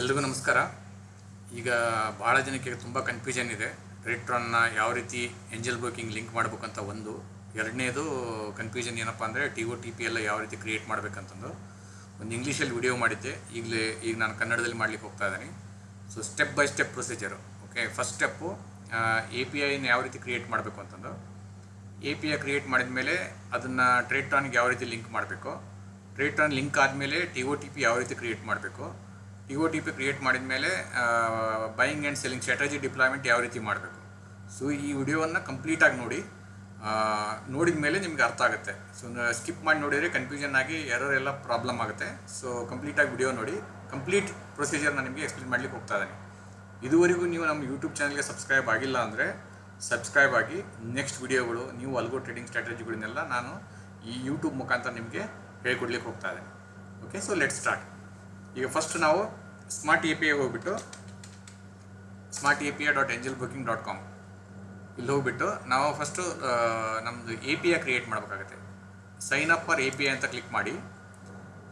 ಎಲ್ರಿಗೂ ನಮಸ್ಕಾರ. ಈಗ ಭಾಳ ಜನಕ್ಕೆ ತುಂಬ ಕನ್ಫ್ಯೂಷನ್ ಇದೆ. ರಿಟ್ರನ್ನ ಯಾವ ರೀತಿ ಎಂಜಲ್ ಬ್ರೋಕಿಂಗ್ ಲಿಂಕ್ ಮಾಡಬೇಕಂತ ಒಂದು. ಎರಡನೇದು ಕನ್ಫ್ಯೂಷನ್ ಏನಪ್ಪ ಅಂದರೆ ಟಿ ಒ ಟಿ ಪಿ ಎಲ್ಲ ಯಾವ ರೀತಿ ಕ್ರಿಯೇಟ್ ಮಾಡಬೇಕಂತಂದು. ಒಂದು ಇಂಗ್ಲೀಷಲ್ಲಿ ವಿಡಿಯೋ ಮಾಡಿದ್ದೆ. ಈಗಲೇ ಈಗ ನಾನು ಕನ್ನಡದಲ್ಲಿ ಮಾಡ್ಲಿಕ್ಕೆ ಹೋಗ್ತಾ ಇದ್ದೀನಿ. So step by step procedure okay first step A P ಐನ ಯಾವ ರೀತಿ ಕ್ರಿಯೇಟ್ ಮಾಡಬೇಕು ಅಂತಂದು. ಎ ಪಿ ಐ ಕ್ರಿಯೇಟ್ ಮಾಡಿದ ಮೇಲೆ ಅದನ್ನು ಟ್ರೇಟ್ರಾನ್ಗೆ ಯಾವ ರೀತಿ ಲಿಂಕ್ ಮಾಡಬೇಕು? ಟ್ರೇಟ್ರಾನ್ ಲಿಂಕ್ ಆದಮೇಲೆ ಟಿ ಒ ಟಿ ಪಿ ಯಾವ ರೀತಿ ಕ್ರಿಯೇಟ್ ಮಾಡಬೇಕು? T O T P create ಮಾಡಿದ ಮೇಲೆ buying and selling strategy deployment ಯಾವ ರೀತಿ ಮಾಡಬೇಕು. ಸೊ ಈ ವಿಡಿಯೋವನ್ನು ಕಂಪ್ಲೀಟಾಗಿ ನೋಡಿ ನೋಡಿದ ಮೇಲೆ ನಿಮ್ಗೆ ಅರ್ಥ ಆಗುತ್ತೆ. ಸೊ ಸ್ಕಿಪ್ ಮಾಡಿ ನೋಡಿದರೆ ಕನ್ಫ್ಯೂಷನ್ ಆಗಿ ಎರರ್ ಎಲ್ಲ ಪ್ರಾಬ್ಲಮ್ ಆಗುತ್ತೆ. ಸೊ ಕಂಪ್ಲೀಟಾಗಿ ವಿಡಿಯೋ ನೋಡಿ ಕಂಪ್ಲೀಟ್ ಪ್ರೊಸೀಜರ್ನ ನಿಮಗೆ ಎಕ್ಸ್ಪ್ಲೇನ್ ಮಾಡ್ಲಿಕ್ಕೆ ಹೋಗ್ತಾ ಇದ್ದೀನಿ. ಇದುವರೆಗೂ ನೀವು ನಮ್ಮ ಯೂಟ್ಯೂಬ್ ಚಾನಲ್ಗೆ ಸಬ್ಸ್ಕ್ರೈಬ್ ಆಗಿಲ್ಲ ಅಂದರೆ ಸಬ್ಸ್ಕ್ರೈಬ್ ಆಗಿ ನೆಕ್ಸ್ಟ್ ವಿಡಿಯೋಗಳು, ನೀವು ಅಲ್ಗೋ ಟ್ರೇಡಿಂಗ್ ಸ್ಟ್ರಾಟಜಿಗಳನ್ನೆಲ್ಲ ನಾನು ಈ ಯೂಟ್ಯೂಬ್ ಮುಖಾಂತರ ನಿಮಗೆ ಹೇಳ್ಕೊಡ್ಲಿಕ್ಕೆ ಹೋಗ್ತಾ ಇದ್ದೀನಿ. ಓಕೆ ಸೊ ಲೆಟ್ ಸ್ಟಾರ್ಟ್ ಈಗ ಫಸ್ಟ್ ನಾವು ಸ್ಮಾರ್ಟ್ ಎ ಪಿ ಐ ಹೋಗ್ಬಿಟ್ಟು smart A P I dot Angel broking dot com ಇಲ್ಲಿ ಹೋಗ್ಬಿಟ್ಟು ನಾವು ಫಸ್ಟು ನಮ್ಮದು ಎ ಪಿ ಐ ಕ್ರಿಯೇಟ್ ಮಾಡಬೇಕಾಗುತ್ತೆ. Sign up for A P I ಅಂತ ಕ್ಲಿಕ್ ಮಾಡಿ.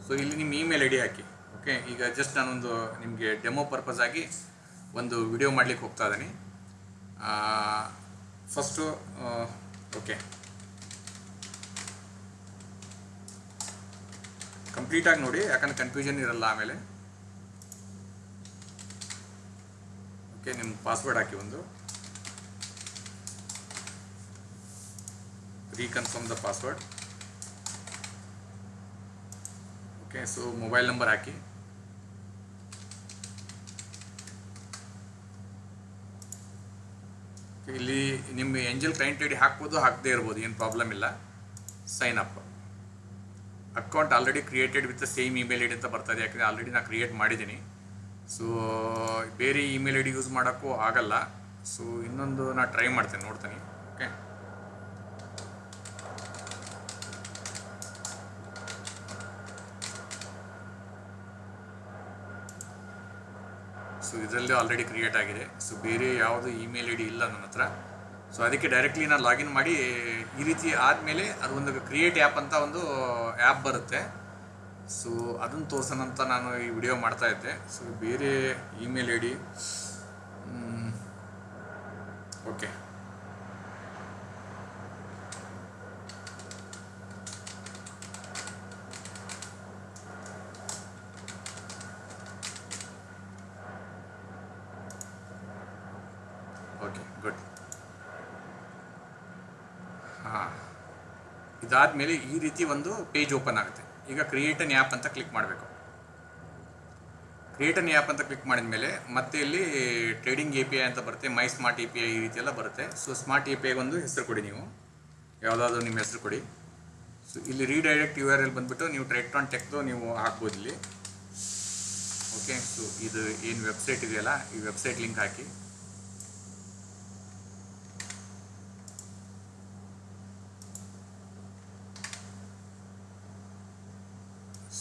ಸೊ ಇಲ್ಲಿ ನಿಮ್ಮ ಇಮೇಲ್ ಐ ಡಿ ಹಾಕಿ. ಓಕೆ ಈಗ ಜಸ್ಟ್ ನಾನೊಂದು ನಿಮಗೆ ಡೆಮೋ ಪರ್ಪಸ್ ಆಗಿ ಒಂದು ವಿಡಿಯೋ ಮಾಡ್ಲಿಕ್ಕೆ ಹೋಗ್ತಾ ಇದ್ದೀನಿ. ಫಸ್ಟು ಓಕೆ ಕಂಪ್ಲೀಟಾಗಿ ನೋಡಿ, ಯಾಕಂದ್ರೆ ಕನ್ಫ್ಯೂಷನ್ ಇರಲ್ಲ ಆಮೇಲೆ. ಓಕೆ ನಿಮ್ಮ ಪಾಸ್ವರ್ಡ್ ಹಾಕಿ ಒಂದು. Reconfirm the password okay so mobile number ಹಾಕಿ. ಇಲ್ಲಿ ನಿಮ್ಮ ಎಂಜಲ್ ಕ್ಲೈಂಟ್ ಐ ಡಿ ಹಾಕ್ಬೋದು, ಹಾಕದೇ ಇರ್ಬೋದು, ಏನು ಪ್ರಾಬ್ಲಮ್ ಇಲ್ಲ. Sign up account already created with the same email I D ಅಂತ ಬರ್ತದೆ ಯಾಕಂದರೆ ಆಲ್ರೆಡಿ ನಾನು ಕ್ರಿಯೇಟ್ ಮಾಡಿದ್ದೀನಿ. ಸೊ ಬೇರೆ ಇಮೇಲ್ ಐ ಡಿ ಯೂಸ್ ಮಾಡೋಕ್ಕೂ ಆಗಲ್ಲ. ಸೊ ಇನ್ನೊಂದು ನಾನು ಟ್ರೈ ಮಾಡ್ತೇನೆ, ನೋಡ್ತೀನಿ. ಓಕೆ ಸೊ ಇದರಲ್ಲೂ ಆಲ್ರೆಡಿ ಕ್ರಿಯೇಟ್ ಆಗಿದೆ. ಸೊ ಬೇರೆ ಯಾವುದು ಇಮೇಲ್ ಐ ಡಿ ಇಲ್ಲ ನನ್ನ ಹತ್ರ. ಸೊ ಅದಕ್ಕೆ ಡೈರೆಕ್ಟ್ಲಿ ನಾನು ಲಾಗಿನ್ ಮಾಡಿ ಈ ರೀತಿ ಆದಮೇಲೆ ಅದು ಒಂದು ಕ್ರಿಯೇಟ್ ಆ್ಯಪ್ ಅಂತ ಒಂದು ಆ್ಯಪ್ ಬರುತ್ತೆ. ಸೊ ಅದನ್ನು ತೋರ್ಸೋಣ ಅಂತ ನಾನು ಈ ವಿಡಿಯೋ ಮಾಡ್ತಾ ಇದ್ದೆ. ಸೊ ಬೇರೆ email I D okay good ಹಾಂ ಇದಾದಮೇಲೆ ಈ ರೀತಿ ಒಂದು ಪೇಜ್ ಓಪನ್ ಆಗುತ್ತೆ. ಈಗ ಕ್ರಿಯೇಟ್ ಅನ್ ಆ್ಯಪ್ ಅಂತ ಕ್ಲಿಕ್ ಮಾಡಬೇಕು. ಕ್ರಿಯೇಟ್ ಅನ್ ಆ್ಯಪ್ ಅಂತ ಕ್ಲಿಕ್ ಮಾಡಿದ ಮೇಲೆ ಮತ್ತೆ ಇಲ್ಲಿ ಟ್ರೇಡಿಂಗ್ ಎ ಪಿ ಐ ಅಂತ ಬರುತ್ತೆ ಮೈ ಸ್ಮಾರ್ಟ್ ಎ ಐ ಈ ರೀತಿ ಎಲ್ಲ ಬರುತ್ತೆ. ಸೊ ಸ್ಮಾರ್ಟ್ ಎ ಪಿ ಒಂದು ಹೆಸರು ಕೊಡಿ ನೀವು. ಯಾವುದಾದ್ರೂ ನಿಮ್ಮ ಹೆಸರು ಕೊಡಿ. ಸೊ ಇಲ್ಲಿ ರೀಡೈರೆಕ್ಟ್ ಯು ಆರ್ ಎಲ್ ಬಂದುಬಿಟ್ಟು ನೀವು ಟ್ರೇಟ್ರಾನ್ ಟೆಕ್ದು ನೀವು ಹಾಕ್ಬೋದು ಇಲ್ಲಿ. ಓಕೆ ಸೊ ಇದು ಏನು ವೆಬ್ಸೈಟ್ ಇದೆಯಲ್ಲ, ಈ ವೆಬ್ಸೈಟ್ ಲಿಂಕ್ ಹಾಕಿ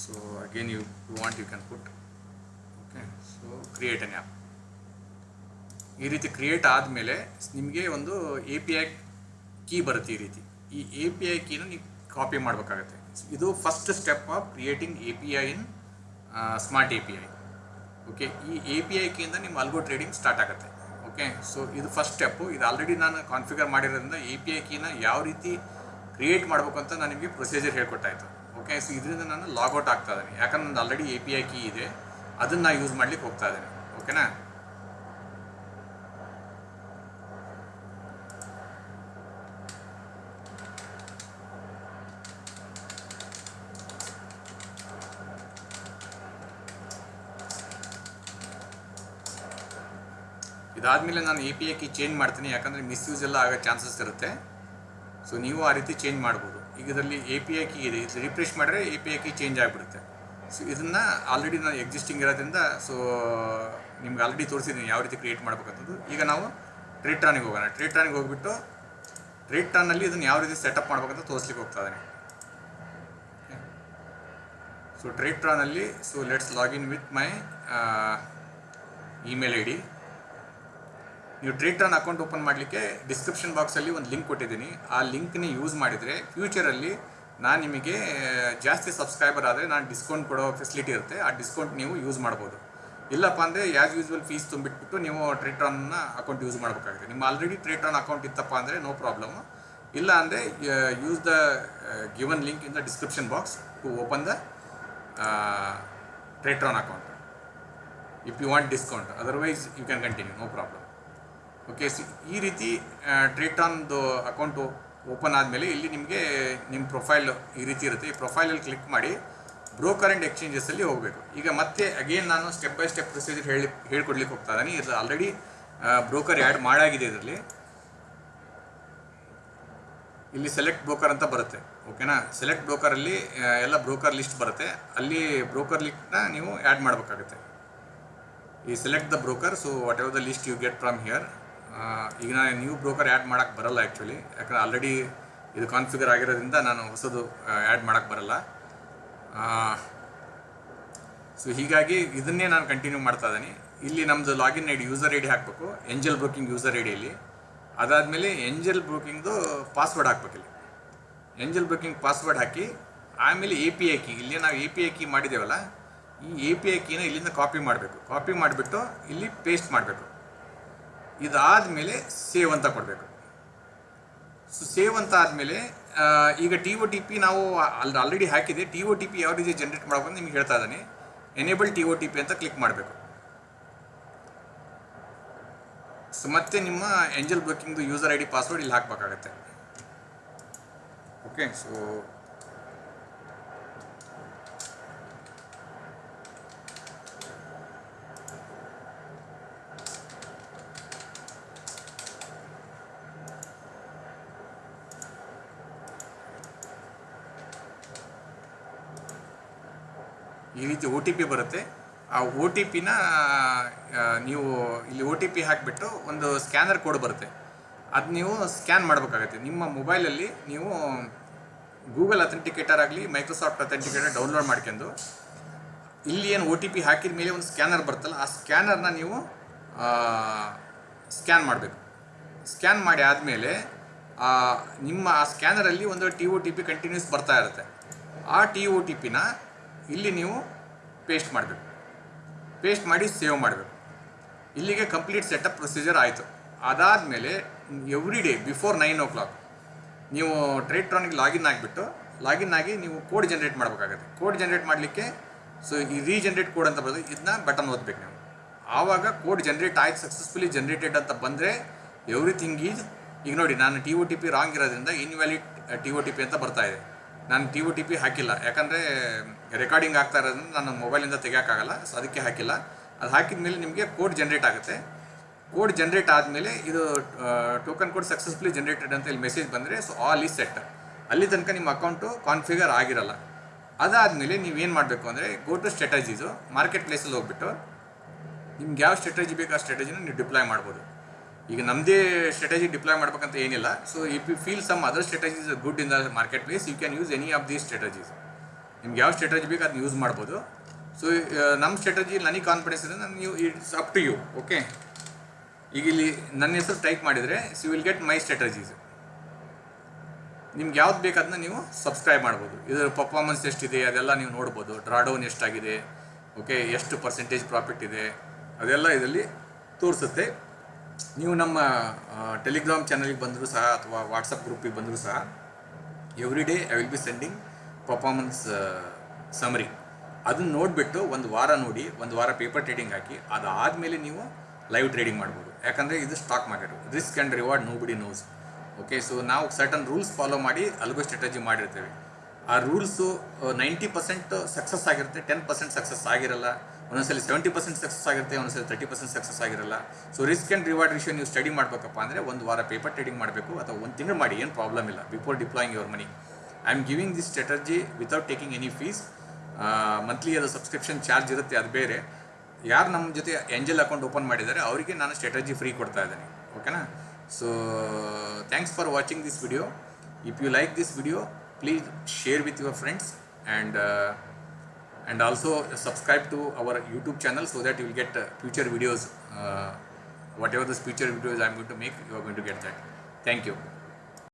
so again you, you want you can put okay so create an app. ಈ ರೀತಿ ಕ್ರಿಯೇಟ್ ಆದಮೇಲೆ ನಿಮಗೆ ಒಂದು ಎ ಪಿ ಐ ಕೀ ಬರುತ್ತೆ ಈ ರೀತಿ. ಈ ಎ ಪಿ ಐ ಕೀನ ನೀವು ಕಾಪಿ ಮಾಡಬೇಕಾಗತ್ತೆ. ಇದು first step of creating A P I in smart A P I okay ಈ ಎ ಪಿ ಐ ಕೀಯಿಂದ ನಿಮ್ಮ ಅಲ್ಗೋ ಟ್ರೇಡಿಂಗ್ ಸ್ಟಾರ್ಟ್ ಆಗುತ್ತೆ. ಓಕೆ ಸೊ ಇದು ಫಸ್ಟ್ ಸ್ಟೆಪ್ಪು ಇದು ಆಲ್ರೆಡಿ ನಾನು ಕಾನ್ಫಿಗರ್ ಮಾಡಿರೋದ್ರಿಂದ ಎ ಪಿ ಐ ಕೀನ ಯಾವ ರೀತಿ ಕ್ರಿಯೇಟ್ ಮಾಡಬೇಕು ಅಂತ ನಾನು ನಿಮಗೆ ಪ್ರೊಸೀಜರ್ ಹೇಳ್ಕೊಟ್ಟಾಯ್ತು ಓಕೆ ಸೊ ಇದರಿಂದ ನಾನು ಲಾಗೌಟ್ ಆಗ್ತಾ ಇದ್ದೀನಿ. ಯಾಕಂದ್ರೆ ನಂದು already A P I key ಇದೆ. ಅದನ್ನು ನಾನು ಯೂಸ್ ಮಾಡ್ಲಿಕ್ಕೆ ಹೋಗ್ತಾ ಇದ್ದೀನಿ. ಓಕೆನಾ ಇದಾದಮೇಲೆ ನಾನು A P I key change ಮಾಡ್ತೀನಿ. ಯಾಕಂದರೆ ಮಿಸ್ಯೂಸ್ ಎಲ್ಲ ಆಗೋ ಚಾನ್ಸಸ್ ಇರುತ್ತೆ. ಸೊ ನೀವು ಆ ರೀತಿ ಚೇಂಜ್ ಮಾಡ್ಬೋದು. ಈಗ ಇದರಲ್ಲಿ ಎ ಪಿ ಐ ಕೀ ಇದೆ. ಇದು ರಿಫ್ರೆಶ್ ಮಾಡಿದ್ರೆ A P I key change ಆಗಿಬಿಡುತ್ತೆ. ಸೊ ಇದನ್ನು ಆಲ್ರೆಡಿ ನಾನು ಎಕ್ಸಿಸ್ಟಿಂಗ್ ಇರೋದ್ರಿಂದ ಸೊ ನಿಮ್ಗೆ ಆಲ್ರೆಡಿ ತೋರಿಸಿದ್ದೀನಿ ಯಾವ ರೀತಿ ಕ್ರಿಯೇಟ್ ಮಾಡ್ಬೇಕಂತದ್ದು. ಈಗ ನಾವು ಟ್ರೇಟ್ರಾನಿಗೆ ಹೋಗೋಣ. ಟ್ರೇಟ್ರಾನಿಗೆ ಹೋಗ್ಬಿಟ್ಟು ಟ್ರೇಟ್ರಾನಲ್ಲಿ ಇದನ್ನು ಯಾವ ರೀತಿ ಸೆಟಪ್ ಮಾಡ್ಬೇಕಂತ ತೋರಿಸ್ಲಿಕ್ಕೆ ಹೋಗ್ತಾ ಇದ್ದೀನಿ. So ಟ್ರೇಟ್ರಾನಲ್ಲಿ so let's login with my email I D ನೀವು ಟ್ರೇಟ್ರಾನ್ ಅಕೌಂಟ್ ಓಪನ್ ಮಾಡಲಿಕ್ಕೆ ಡಿಸ್ಕ್ರಿಪ್ಷನ್ ಬಾಕ್ಸಲ್ಲಿ ಒಂದು ಲಿಂಕ್ ಕೊಟ್ಟಿದ್ದೀನಿ. ಆ ಲಿಂಕ್ನ ಯೂಸ್ ಮಾಡಿದರೆ ಫ್ಯೂಚರಲ್ಲಿ ನಾನು ನಿಮಗೆ ಜಾಸ್ತಿ ಸಬ್ಸ್ಕ್ರೈಬರ್ ಆದರೆ ನಾನು ಡಿಸ್ಕೌಂಟ್ ಕೊಡೋ ಫೆಸಿಲಿಟಿ ಇರುತ್ತೆ. ಆ ಡಿಸ್ಕೌಂಟ್ ನೀವು ಯೂಸ್ ಮಾಡ್ಬೋದು. ಇಲ್ಲಪ್ಪ ಅಂದರೆ ಯಾಸ್ ಯೂಸ್ವಲ್ ಫೀಸ್ ತುಂಬಿಟ್ಬಿಟ್ಟು ನೀವು ಟ್ರೇಟ್ರಾನ್ನ ಅಕೌಂಟ್ ಯೂಸ್ ಮಾಡಬೇಕಾಗುತ್ತೆ. ನಿಮ್ಮ ಆಲ್ರೆಡಿ ಟ್ರೇಟ್ರಾನ್ ಅಕೌಂಟ್ ಇತ್ತಪ್ಪ ಅಂದರೆ ನೋ ಪ್ರಾಬ್ಲಮ್ ಇಲ್ಲ ಅಂದರೆ use the given link in the description box to open the Tradetron account if you want discount otherwise you can continue no problem okay see ಈ ರೀತಿ ಟ್ರೇಟಾನ್ದು account open ಆದಮೇಲೆ ಇಲ್ಲಿ ನಿಮಗೆ ನಿಮ್ಮ ಪ್ರೊಫೈಲ್ ಈ ರೀತಿ ಇರುತ್ತೆ. ಈ ಪ್ರೊಫೈಲಲ್ಲಿ ಕ್ಲಿಕ್ ಮಾಡಿ ಬ್ರೋಕರ್ ಆ್ಯಂಡ್ ಎಕ್ಸ್ಚೇಂಜಸಲ್ಲಿ ಹೋಗಬೇಕು. ಈಗ ಮತ್ತೆ ಅಗೇನ್ ನಾನು ಸ್ಟೆಪ್ ಬೈ ಸ್ಟೆಪ್ ಪ್ರೊಸೀಜರ್ ಹೇಳಿ, ಹೇಳ್ಕೊಡ್ಲಿಕ್ಕೆ ಹೋಗ್ತಾ ಇದ್ದೀನಿ. ಇದು ಆಲ್ರೆಡಿ ಬ್ರೋಕರ್ ಆ್ಯಡ್ ಮಾಡಾಗಿದೆ ಇದರಲ್ಲಿ. ಇಲ್ಲಿ ಸೆಲೆಕ್ಟ್ ಬ್ರೋಕರ್ ಅಂತ ಬರುತ್ತೆ. ಓಕೆನಾ ಸೆಲೆಕ್ಟ್ ಬ್ರೋಕರಲ್ಲಿ ಎಲ್ಲ ಬ್ರೋಕರ್ ಲಿಸ್ಟ್ ಬರುತ್ತೆ. ಅಲ್ಲಿ ಬ್ರೋಕರ್ ಲಿಸ್ಟ್ನ ನೀವು ಆ್ಯಡ್ ಮಾಡಬೇಕಾಗುತ್ತೆ. ಈ select the broker so whatever the list you get from here ಈಗ ನಾನು ನ್ಯೂ ಬ್ರೋಕರ್ ಆ್ಯಡ್ ಮಾಡೋಕ್ಕೆ ಬರಲ್ಲ ಆ್ಯಕ್ಚುಲಿ ಯಾಕಂದ್ರೆ ಆಲ್ರೆಡಿ ಇದು ಕಾನ್ಫಿಗರ್ ಆಗಿರೋದ್ರಿಂದ ನಾನು ಹೊಸದು ಆ್ಯಡ್ ಮಾಡೋಕ್ಕೆ ಬರಲ್ಲ. ಸೊ ಹೀಗಾಗಿ ಇದನ್ನೇ ನಾನು ಕಂಟಿನ್ಯೂ ಮಾಡ್ತಾ ಇದ್ದೀನಿ. ಇಲ್ಲಿ ನಮ್ಮದು login I D user I D ಹಾಕಬೇಕು ಎಂಜಲ್ ಬ್ರೋಕಿಂಗ್ ಯೂಸರ್ ಐ ಡಿಯಲ್ಲಿ ಅದಾದಮೇಲೆ ಎಂಜಲ್ ಬ್ರೋಕಿಂಗ್ದು ಪಾಸ್ವರ್ಡ್ ಹಾಕ್ಬೇಕಿಲ್ಲಿ ಎಂಜಲ್ ಬ್ರೋಕಿಂಗ್ ಪಾಸ್ವರ್ಡ್ ಹಾಕಿ, ಆಮೇಲೆ ಎ ಪಿ ಐ ಕೀ ಇಲ್ಲಿ ನಾವು ಎ ಪಿ ಐ ಕೀ ಮಾಡಿದ್ದೇವಲ್ಲ, ಈ ಎ ಪಿ ಐ ಕೀನ ಇಲ್ಲಿಂದ ಕಾಪಿ ಮಾಡಬೇಕು. ಕಾಪಿ ಮಾಡಿಬಿಟ್ಟು ಇಲ್ಲಿ ಪೇಸ್ಟ್ ಮಾಡಬೇಕು. ಇದಾದಮೇಲೆ ಸೇವ್ ಅಂತ ಕೊಡಬೇಕು. ಸೊ ಸೇವ್ ಅಂತ ಆದಮೇಲೆ ಈಗ ಟಿ ಒ ಟಿ ಪಿ ನಾವು ಅಲ್ಲಿ ಆಲ್ರೆಡಿ ಹಾಕಿದೆ. ಟಿ ಒ ಟಿ ಪಿ ಯಾವ ರೀತಿ ಜನ್ರೇಟ್ ಮಾಡಬೇಕು ನಿಮ್ಗೆ ಹೇಳ್ತಾ ಇದ್ದಾನೆ. Enable T O T P ಅಂತ ಕ್ಲಿಕ್ ಮಾಡಬೇಕು. ಸೊ ಮತ್ತೆ ನಿಮ್ಮ ಎಂಜಲ್ ಬ್ರೋಕಿಂಗ್ದು ಯೂಸರ್ ಐ ಡಿ ಪಾಸ್ವರ್ಡ್ ಇಲ್ಲಿ ಹಾಕಬೇಕಾಗತ್ತೆ. ಓಕೆ ಸೊ ಈ ರೀತಿ ಒ ಟಿ ಪಿ ಬರುತ್ತೆ. ಆ ಒ ಟಿ ಪಿನ ನೀವು ಇಲ್ಲಿ ಒ ಟಿ ಪಿ ಹಾಕಿಬಿಟ್ಟು ಒಂದು ಸ್ಕ್ಯಾನರ್ ಕೋಡ್ ಬರುತ್ತೆ. ಅದು ನೀವು ಸ್ಕ್ಯಾನ್ ಮಾಡಬೇಕಾಗತ್ತೆ. ನಿಮ್ಮ ಮೊಬೈಲಲ್ಲಿ ನೀವು ಗೂಗಲ್ ಅಥೆಂಟಿಕೇಟರ್ ಆಗಲಿ, ಮೈಕ್ರೋಸಾಫ್ಟ್ ಅಥೆಂಟಿಕೇಟರ್ ಡೌನ್ಲೋಡ್ ಮಾಡ್ಕೊಂಡು ಇಲ್ಲಿ ಏನು ಒ ಟಿ ಪಿ ಹಾಕಿದ ಮೇಲೆ ಒಂದು ಸ್ಕ್ಯಾನರ್ ಬರುತ್ತಲ್ಲ, ಆ ಸ್ಕ್ಯಾನರ್ನ ನೀವು ಸ್ಕ್ಯಾನ್ ಮಾಡಬೇಕು. ಸ್ಕ್ಯಾನ್ ಮಾಡಿ ಆದಮೇಲೆ ನಿಮ್ಮ ಆ ಸ್ಕ್ಯಾನರಲ್ಲಿ ಒಂದು T O T P continuous ಬರ್ತಾ ಇರುತ್ತೆ. ಆ ಟಿ ಒ ಟಿ ಪಿನ ಇಲ್ಲಿ ನೀವು ಪೇಸ್ಟ್ ಮಾಡಬೇಕು. ಪೇಸ್ಟ್ ಮಾಡಿ ಸೇವ್ ಮಾಡಬೇಕು. ಇಲ್ಲಿಗೆ ಕಂಪ್ಲೀಟ್ ಸೆಟಪ್ ಪ್ರೊಸೀಜರ್ ಆಯಿತು. ಅದಾದಮೇಲೆ every day before nine o'clock ನೀವು ಟ್ರೇಟ್ರಾನಿಗೆ ಲಾಗಿನ್ ಆಗಿಬಿಟ್ಟು ಲಾಗಿನ್ ಆಗಿ ನೀವು ಕೋಡ್ ಜನ್ರೇಟ್ ಮಾಡಬೇಕಾಗತ್ತೆ. ಕೋಡ್ ಜನ್ರೇಟ್ ಮಾಡಲಿಕ್ಕೆ ಸೊ ಈ ರೀಜನ್ರೇಟ್ ಕೋಡ್ ಅಂತ ಬರೋದು ಇದನ್ನ ಬಟನ್ ಓದಬೇಕು ನೀವು. ಆವಾಗ ಕೋಡ್ ಜನ್ರೇಟ್ ಆಯ್ತು ಸಕ್ಸಸ್ಫುಲಿ ಜನ್ರೇಟೆಡ್ ಅಂತ ಬಂದರೆ ಎವ್ರಿಥಿಂಗ್ ಈಸ್ ಈಗ ನೋಡಿ, ನಾನು T O T P wrong ಇರೋದ್ರಿಂದ invalid T O T P ಅಂತ ಬರ್ತಾ ಇದೆ. ನಾನು ಟಿ ಯು ಟಿ ಪಿ ಹಾಕಿಲ್ಲ. ಯಾಕಂದರೆ ರೆಕಾರ್ಡಿಂಗ್ ಆಗ್ತಾ ಇರೋದ್ರಿಂದ ನಾನು ಮೊಬೈಲಿಂದ ತೆಗಿಯೋಕ್ಕಾಗಲ್ಲ ಸೊ ಅದಕ್ಕೆ ಹಾಕಿಲ್ಲ. ಅದು ಹಾಕಿದ ಮೇಲೆ ನಿಮಗೆ ಕೋಡ್ ಜನ್ರೇಟ್ ಆಗುತ್ತೆ. ಕೋಡ್ ಜನ್ರೇಟ್ ಆದಮೇಲೆ ಇದು ಟೋಕನ್ ಕೋಡ್ ಸಕ್ಸಸ್ಫುಲಿ ಜನ್ರೇಟೆಡ್ ಅಂತ ಇಲ್ಲಿ ಮೆಸೇಜ್ ಬಂದರೆ ಸೊ ಆಲ್ ಈಸ್ ಸೆಟ್ ಅಲ್ಲಿ ತನಕ ನಿಮ್ಮ ಅಕೌಂಟು ಕಾನ್ಫಿಗರ್ ಆಗಿರಲ್ಲ. ಅದಾದಮೇಲೆ ನೀವೇನು ಮಾಡಬೇಕು ಅಂದರೆ ಗೋ ಟು ಸ್ಟ್ರಾಟಜೀಸು ಮಾರ್ಕೆಟ್ ಪ್ಲೇಸಲ್ಲಿ ಹೋಗ್ಬಿಟ್ಟು, ನಿಮ್ಗೆ ಯಾವ ಸ್ಟ್ರಾಟಜಿ ಬೇಕು ಆ ಸ್ಟ್ರಾಟಜಿನ ನೀವು ಡಿಪ್ಲಾಯ್ ಮಾಡ್ಬೋದು. ಈಗ ನಮ್ಮದೇ ಸ್ಟ್ರಾಟಜಿ ಡಿಪ್ಲಾಯ್ ಮಾಡ್ಬೇಕಂತ ಏನಿಲ್ಲ. So if you feel some other strategies good in the market place you can use any of these strategies ನಿಮ್ಗೆ ಯಾವ ಸ್ಟ್ರಾಟಜಿ ಬೇಕು ಅದನ್ನ ಯೂಸ್ ಮಾಡ್ಬೋದು. ಸೊ ನಮ್ಮ ಸ್ಟ್ರಾಟಜಿ ನನಗೆ ಕಾನ್ಫಿಡೆನ್ಸ್ ಇದೆ ನಾನು ನೀವು it's up to you okay ಈಗ ಇಲ್ಲಿ ನನ್ನ ಹೆಸರು ಟೈಪ್ ಮಾಡಿದರೆ see will get my strategies ನಿಮ್ಗೆ ಯಾವ್ದು ಬೇಕು ಅದನ್ನ ನೀವು ಸಬ್ಸ್ಕ್ರೈಬ್ ಮಾಡ್ಬೋದು. ಇದರ ಪರ್ಫಾರ್ಮೆನ್ಸ್ ಎಷ್ಟಿದೆ, ಅದೆಲ್ಲ ನೀವು ನೋಡ್ಬೋದು. ಡ್ರಾಡೌನ್ ಎಷ್ಟಾಗಿದೆ ಓಕೆ ಎಷ್ಟು ಪರ್ಸೆಂಟೇಜ್ ಪ್ರಾಫಿಟ್ ಇದೆ, ಅದೆಲ್ಲ ಇದರಲ್ಲಿ ತೋರಿಸುತ್ತೆ. ನೀವು ನಮ್ಮ ಟೆಲಿಗ್ರಾಮ್ ಚಾನಲ್ಗೆ ಬಂದರೂ ಸಹ ಅಥವಾ ವಾಟ್ಸಪ್ ಗ್ರೂಪಿಗೆ ಬಂದರೂ ಸಹ every day I will be sending performance summary ಅದನ್ನ ನೋಡಿಬಿಟ್ಟು ಒಂದು ವಾರ ನೋಡಿ, ಒಂದು ವಾರ ಪೇಪರ್ ಟ್ರೇಡಿಂಗ್ ಹಾಕಿ, ಅದಾದಮೇಲೆ ನೀವು ಲೈವ್ ಟ್ರೇಡಿಂಗ್ ಮಾಡ್ಬೋದು. ಯಾಕಂದರೆ ಇದು stock market risk and reward nobody knows okay so ನಾವು ಸರ್ಟನ್ ರೂಲ್ಸ್ ಫಾಲೋ ಮಾಡಿ ಅಲ್ಗೋ ಸ್ಟ್ರಾಟಜಿ ಮಾಡಿರ್ತೇವೆ. ಆ ರೂಲ್ಸು ನೈಂಟಿ ಪರ್ಸೆಂಟ್ ಸಕ್ಸಸ್ ಆಗಿರುತ್ತೆ ಟೆನ್ ಪರ್ಸೆಂಟ್ ಸಕ್ಸಸ್ ಆಗಿರಲ್ಲ. ಒಂದೊಂದ್ಸಲಿ ಸೆವೆಂಟಿ ಪರ್ಸೆಂಟ್ ಸಕ್ಸಸ್ ಆಗಿರುತ್ತೆ, ಒಂದೊಂದ್ಸಲಿ ತರ್ಟಿ ಪರ್ಸೆಂಟ್ ಸಕ್ಸಸ್ ಆಗಿರಲ್ಲ. So risk and reward ratio ನೀವು ಸ್ಟಡಿ ಮಾಡಬೇಕಪ್ಪ ಅಂದರೆ ಒಂದು ವಾರ ಪೇಪರ್ ಟ್ರೇಡಿಂಗ್ ಮಾಡಬೇಕು ಅಥವಾ ಒಂದು ತಿಂಗಳು ಮಾಡಿ, ಏನು ಪ್ರಾಬ್ಲಮ್ ಇಲ್ಲ before deploying your money I am giving this strategy without taking any fees monthly ಅದು ಸಬ್ಸ್ಕ್ರಿಪ್ಷನ್ ಚಾರ್ಜ್ ಇರುತ್ತೆ, ಅದು ಬೇರೆ. ಯಾರು ನಮ್ಮ ಜೊತೆ ಎಂಜಲ್ ಅಕೌಂಟ್ ಓಪನ್ ಮಾಡಿದ್ದಾರೆ ಅವರಿಗೆ ನಾನು ಸ್ಟ್ರಾಟಜಿ ಫ್ರೀ ಕೊಡ್ತಾ ಇದ್ದೀನಿ. ಓಕೆನಾ so thanks for watching this video if you like this video please share with your friends and and also subscribe to our youtube channel so that you will get uh, future videos uh, whatever the future videos i'm going to make you are going to get that. Thank you